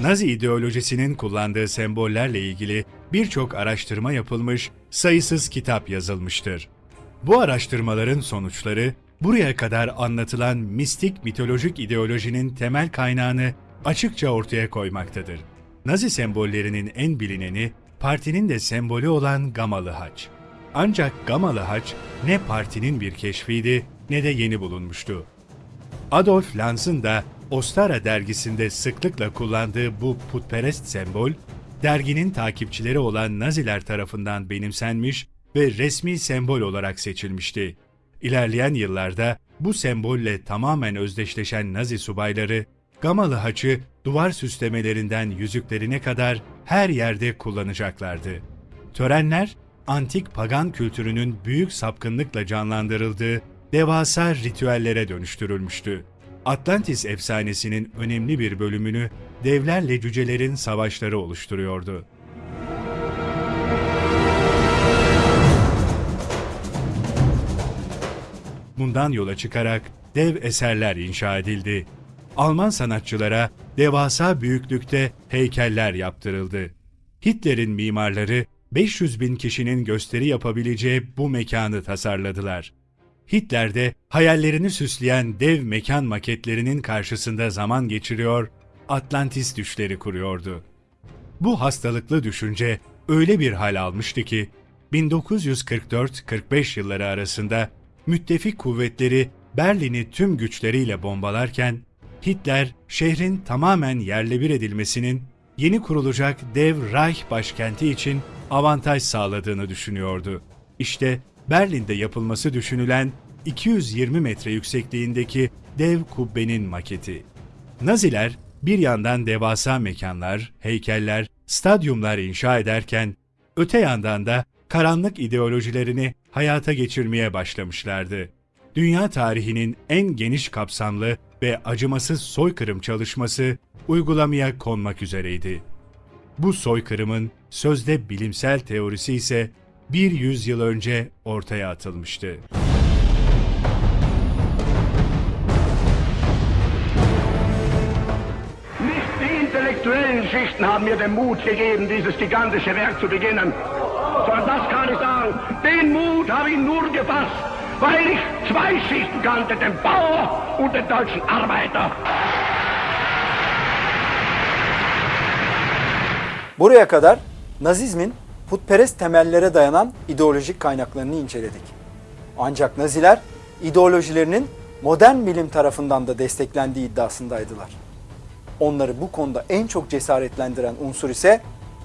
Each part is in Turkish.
Nazi ideolojisinin kullandığı sembollerle ilgili birçok araştırma yapılmış, sayısız kitap yazılmıştır. Bu araştırmaların sonuçları buraya kadar anlatılan mistik mitolojik ideolojinin temel kaynağını açıkça ortaya koymaktadır. Nazi sembollerinin en bilineni partinin de sembolü olan gamalı haç. Ancak gamalı haç ne partinin bir keşfiydi ne de yeni bulunmuştu. Adolf Lanz'ın da Ostara dergisinde sıklıkla kullandığı bu putperest sembol, derginin takipçileri olan Naziler tarafından benimsenmiş ve resmi sembol olarak seçilmişti. İlerleyen yıllarda bu sembolle tamamen özdeşleşen Nazi subayları, gamalı haçı duvar süslemelerinden yüzüklerine kadar her yerde kullanacaklardı. Törenler, antik pagan kültürünün büyük sapkınlıkla canlandırıldığı devasa ritüellere dönüştürülmüştü. Atlantis efsanesinin önemli bir bölümünü devlerle cücelerin savaşları oluşturuyordu. Bundan yola çıkarak dev eserler inşa edildi. Alman sanatçılara devasa büyüklükte heykeller yaptırıldı. Hitler'in mimarları 500 bin kişinin gösteri yapabileceği bu mekanı tasarladılar. Hitler de hayallerini süsleyen dev mekan maketlerinin karşısında zaman geçiriyor, Atlantis düşleri kuruyordu. Bu hastalıklı düşünce öyle bir hal almıştı ki 1944-45 yılları arasında müttefik kuvvetleri Berlin'i tüm güçleriyle bombalarken Hitler şehrin tamamen yerle bir edilmesinin yeni kurulacak dev Reich başkenti için avantaj sağladığını düşünüyordu. İşte Berlin'de yapılması düşünülen 220 metre yüksekliğindeki dev kubbenin maketi. Naziler bir yandan devasa mekanlar, heykeller, stadyumlar inşa ederken öte yandan da karanlık ideolojilerini hayata geçirmeye başlamışlardı. Dünya tarihinin en geniş kapsamlı ve acımasız soykırım çalışması uygulamaya konmak üzereydi. Bu soykırımın sözde bilimsel teorisi ise bir yüzyıl önce ortaya atılmıştı. Nicht die intellektuellen Schichten haben mir den Mut gegeben, dieses gigantische Werk zu beginnen, sondern das kann ich sagen, den Mut habe ich nur gefasst, weil ich zwei Schichten kannte, den Bauer und den deutschen Arbeiter. Buraya kadar Nazizmin putperest temellere dayanan ideolojik kaynaklarını inceledik. Ancak Naziler ideolojilerinin modern bilim tarafından da desteklendiği iddiasındaydılar. Onları bu konuda en çok cesaretlendiren unsur ise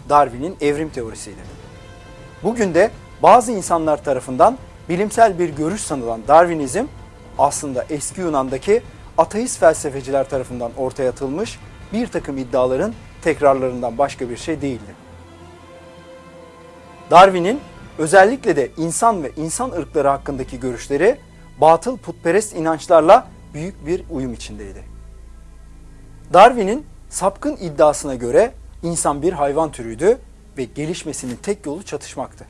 Darwin'in evrim teorisiydi. Bugün de bazı insanlar tarafından bilimsel bir görüş sanılan Darwinizm aslında eski Yunan'daki ateist felsefeciler tarafından ortaya atılmış bir takım iddiaların tekrarlarından başka bir şey değildi. Darwin'in özellikle de insan ve insan ırkları hakkındaki görüşleri batıl putperest inançlarla büyük bir uyum içindeydi. Darwin'in sapkın iddiasına göre insan bir hayvan türüydü ve gelişmesinin tek yolu çatışmaktı.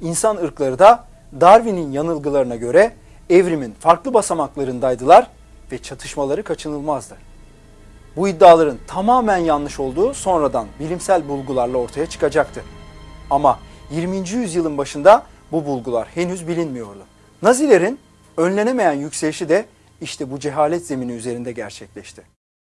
İnsan ırkları da Darwin'in yanılgılarına göre evrimin farklı basamaklarındaydılar ve çatışmaları kaçınılmazdı. Bu iddiaların tamamen yanlış olduğu sonradan bilimsel bulgularla ortaya çıkacaktı. Ama 20. yüzyılın başında bu bulgular henüz bilinmiyordu. Nazilerin önlenemeyen yükselişi de işte bu cehalet zemini üzerinde gerçekleşti.